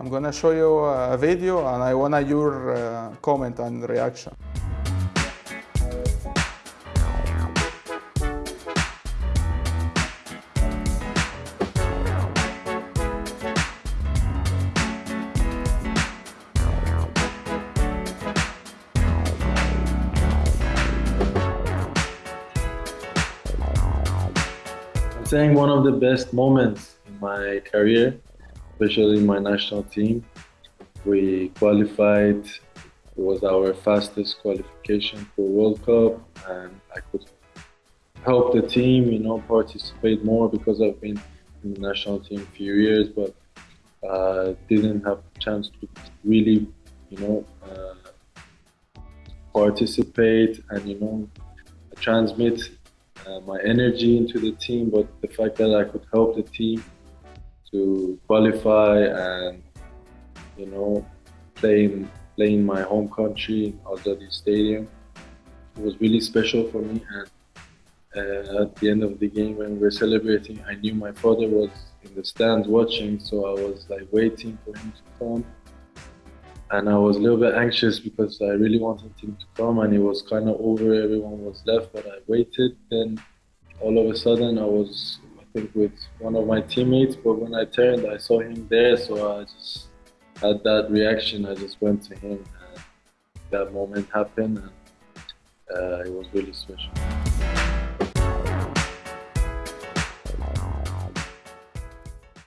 I'm gonna show you a video and I wanna your uh, comment and reaction. I'm saying one of the best moments in my career, especially my national team. We qualified, it was our fastest qualification for World Cup, and I could help the team, you know, participate more because I've been in the national team a few years, but uh, didn't have chance to really, you know, uh, participate and, you know, transmit uh, my energy into the team, but the fact that I could help the team to qualify and you know play in, play in my home country, Azadi Stadium, it was really special for me. And uh, at the end of the game, when we were celebrating, I knew my father was in the stands watching, so I was like waiting for him to come. And I was a little bit anxious because I really wanted him to come, and it was kind of over. Everyone was left, but I waited. Then all of a sudden, I was, with one of my teammates. But when I turned, I saw him there, so I just had that reaction. I just went to him, and that moment happened, and uh, it was really special.